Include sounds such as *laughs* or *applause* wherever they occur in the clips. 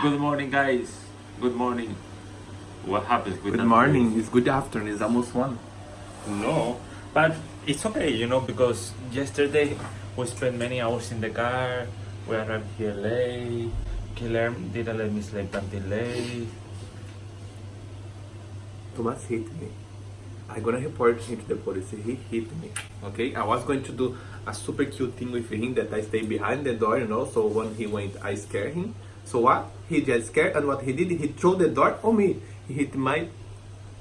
Good morning, guys. Good morning. What happens with Good that morning. It's good afternoon. It's almost one. No, but it's okay, you know, because yesterday we spent many hours in the car. We arrived here late. Guilherme didn't let me sleep until late. Thomas hit me. I'm gonna report him to the police. He hit me. Okay? I was going to do a super cute thing with him that I stay behind the door, you know. So when he went, I scare him. So what? He just scared, and what he did, he threw the dart on me. He hit my,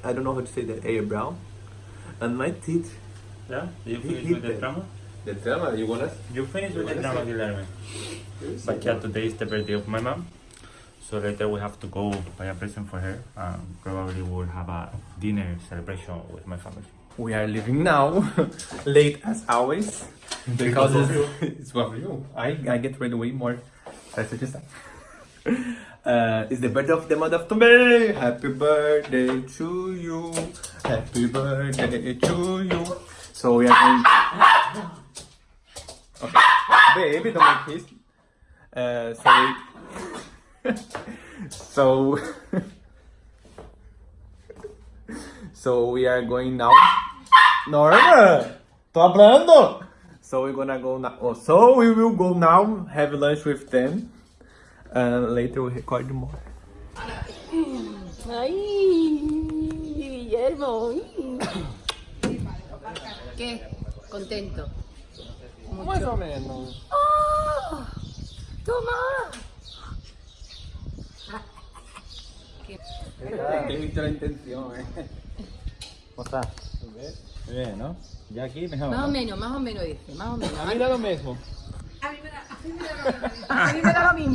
I don't know how to say that, air brown, and my teeth. Yeah, you He finished hit with the them. drama? The drama, you wanna? You finished with the What is drama, it? Guilherme. But yeah, today is the birthday of my mom. So later we have to go buy a present for her. Um, probably we'll have a dinner celebration with my family. We are leaving now, *laughs* late as always, because it's, it's *laughs* for you. I, I get ready way more. That's what you said. Uh, it's the birthday of the mother of Tomei. Happy birthday to you. Happy birthday to you. So we are going. Okay, baby, don't make this. Uh, so *laughs* so. *laughs* so we are going now. Norma, tô hablando. So we're gonna go now. Oh, so we will go now, have lunch with them, and later we record more. Ay, Guillermo. ¿Qué? Contento. Mais ou menos. ¡Ah! ¡Toma! He visto la intención, eh. ¿Cómo estás? Muy bien, ¿no? Ya aquí mejor. Más o ¿no? menos, más o menos dice, más o menos. A mí da lo mismo. A mí me da lo mismo.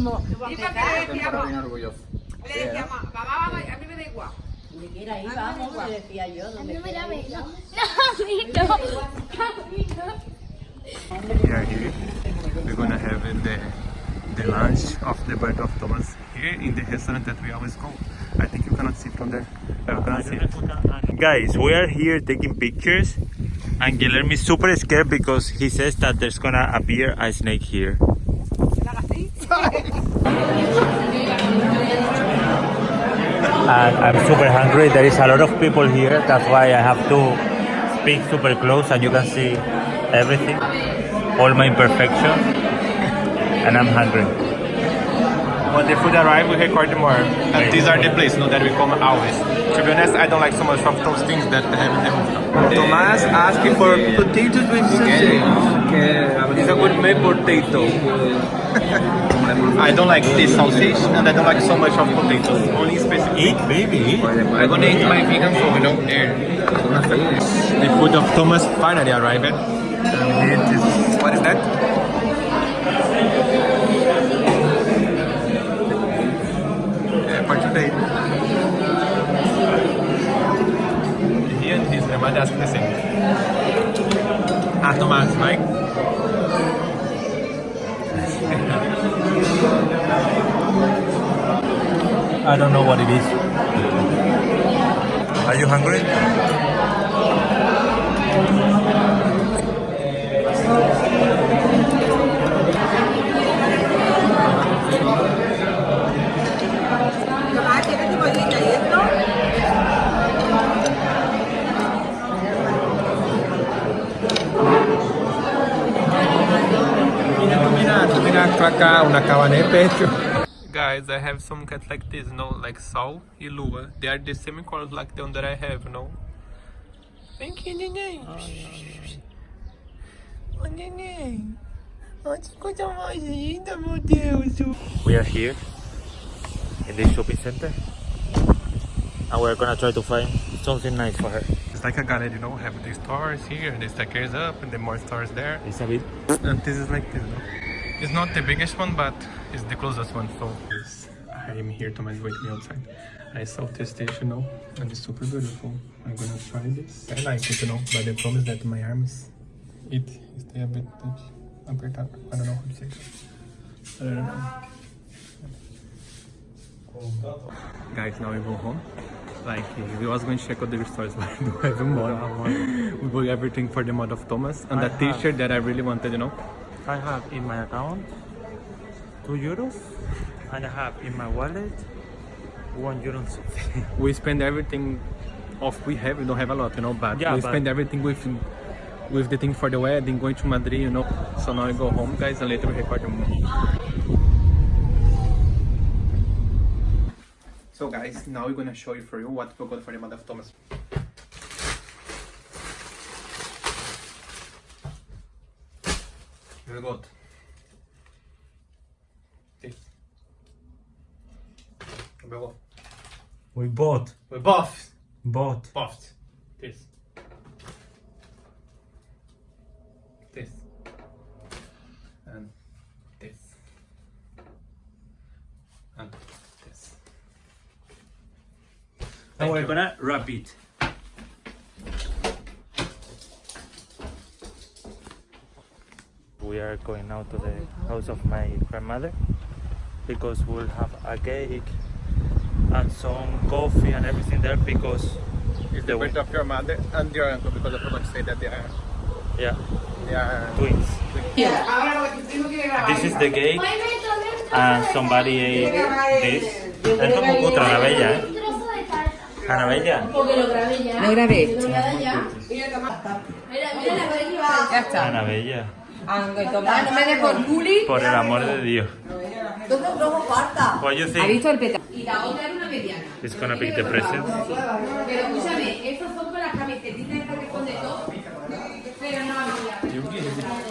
Estoy bien orgulloso. Le decíamos, mamá, mamá, a mí me da igual. Donde quiera ir, vamos, le decía yo. Donde quiera ir. We are here. We're gonna have the the lunch of the birth of Thomas here in the restaurant that we always go. I think you cannot see from there. Uh, you cannot see it. Guys, we are here taking pictures, and Guilherme is super scared because he says that there's gonna appear a snake here. And I'm super hungry. There is a lot of people here. That's why I have to speak super close, and you can see everything, all my imperfections, and I'm hungry. When the food arrive, we record more. And these are the places, no, that we come always. To be honest, I don't like so much of those things that have them. Thomas asking for potatoes with sausage. It's a good made potato. *laughs* I don't like this sausage, and I don't like so much of potatoes. Only specific. Eat, baby, eat. I'm gonna eat my vegan food, you know, there. The food of Thomas finally arrived. And it is, what is that? É, parte daí. Hier in diesem Mann, das ist Ah, Thomas, Mike. I don't know what it is. Are you hungry? Guys, I have some cats like this, no, like Sol e Lua. They are the same colors like the one that I have, no? Vem aqui, neném. Ô, neném. Olha que coisa mais linda, meu Deus. We are here in this shopping center, and we're gonna try to find something nice for her. It's like a gallery, you know, have the stores here, the staircase up, and the more stores there. It's a bit. And this is like this, no? It's not the biggest one, but it's the closest one, so yes, I am here to wait me outside. I saw the station now, and it's super beautiful. I'm gonna try this. I like it, you know, but the problem is that my arms, it stay a bit apertado. I don't know how to say it. I don't know. Guys, now we go home. Like, we was going to check out the stores, *laughs* but we don't have money. We bought everything for the mod of Thomas and I the t-shirt that I really wanted, you know. I have in my account two euros. and I have in my wallet one euro and something. We spend everything off we have. We don't have a lot, you know, but Yeah, we but- spend everything with with the thing for the wedding, going to Madrid, you know. So now we go home, guys, and later we record the movie. So guys, now we're gonna show you for you what we got for the mother of Thomas. We got this. We got We bought, we buffed, bought. buffed this, this, and this, and this. And we're you. gonna wrap it. We are going now to the house of my grandmother because we'll have a cake and some coffee and everything there because It's the birth of your mother and your uncle because I forgot to say that they are yeah they are twins. This is the cake and somebody ate this. Esto es muy cutre, Anabella, ¿eh? Anabella. Porque lo grabé ya. Lo grabé. Lo grabé ya. Mira, mira la. Ya está. Anabella. Ah, no me. Por el amor de Dios. Tú no parta. Pues ¿Ha visto el peta? Y la otra era una mediana. It's gonna pick the present. Pero escúchame, estos son con las camisetitas que ponen todo. Pero no había.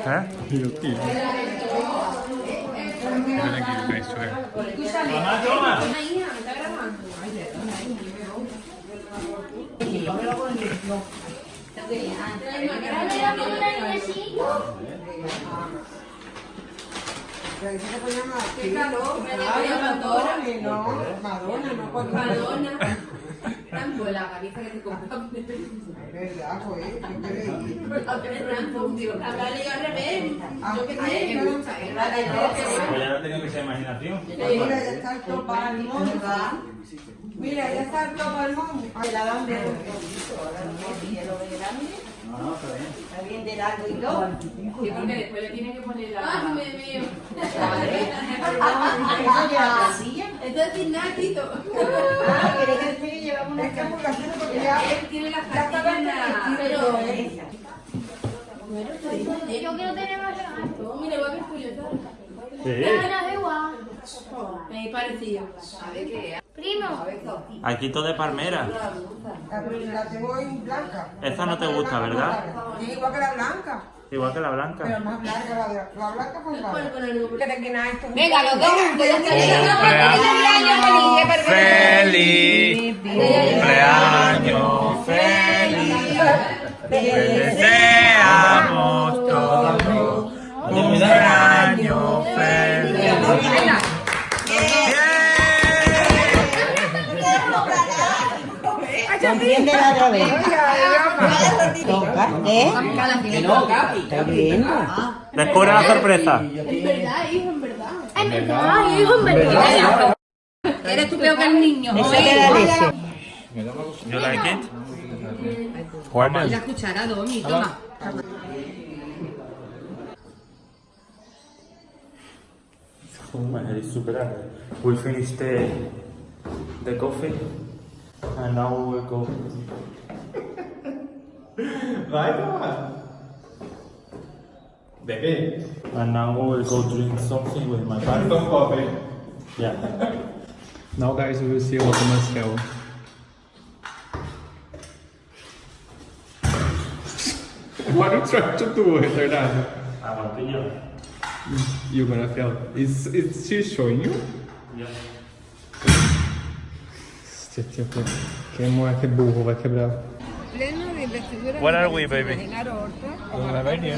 ¿Eh? Madonna. No, ah, no la que te yo ya tengo imaginación. Mira, ya está el topo al monte. Mira, ya está el topo al monte. La dan Está bien de largo y todo. Sí, porque después le tiene que poner la... ¡Ah, me veo! Esto es. Ah, una camulación porque ya Él tiene las ya está pastillas, pero... Yo quiero tener más gato. Mira, voy a ver. Ganas de. Me parecía. A ver qué Primo. Aquí todo de palmera. La tengo en blanca. Esa no te gusta, ¿verdad? Sí, igual que la blanca. Igual que la Pero blanca. más blanca la de la blanca con blanca. Venga, los dos juntos. Feliz cumpleaños feliz. Te deseamos Entiende la otra vez. Toca, ¿eh? Está bien. Descubre la sorpresa. En verdad, hijo, en verdad. En verdad, hijo, en verdad. Eres tú peor que el niño. Eso te da leche. You like it? La cuchara, Domi, toma. Oh, my is super hot. We finished the, the coffee and now we will go. Vai, Thomas. Bebê, And now we will go drink something with my family. então cobre. Yeah. *laughs* Now guys, we will see what Thomas *laughs* fell. What are you trying to do, retardado? I want to you. You gonna fail. Is, is she showing you? Yeah. Este tipo, que moleque burro, vai quebrar. Pleno de investidura. Where are we, baby? Genaro Horta. Don't have any.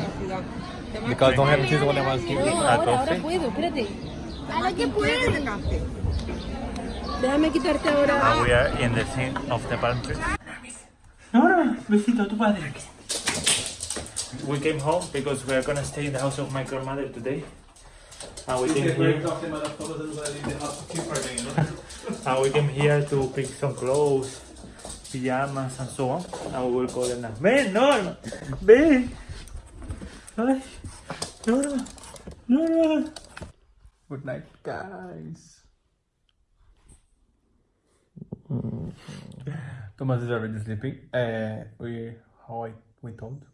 Because don't have this one I was giving. A coffee? puedo, espérate. Ahora que puede. Déjame quitarte ahora. Now we are in the scene of the palm tree. No, no, besito a tu padre. We came home because we are gonna stay in the house of my grandmother today. And we came here. Now we came here to pick some clothes, pajamas and so on. Now we will call them now. Man, Norma! Ben! Norma! Norma! Norma! Good night, guys. Thomas is already sleeping. Uh, we, how I, we told,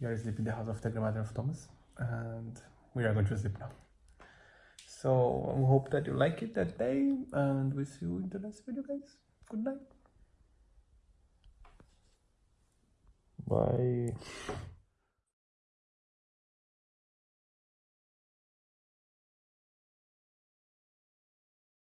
we are sleeping in the house of the grandmother of Thomas, and we are going to sleep now. So I hope that you like it that day, and we see you in the next video, guys. Good night. Bye.